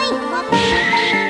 Ôi,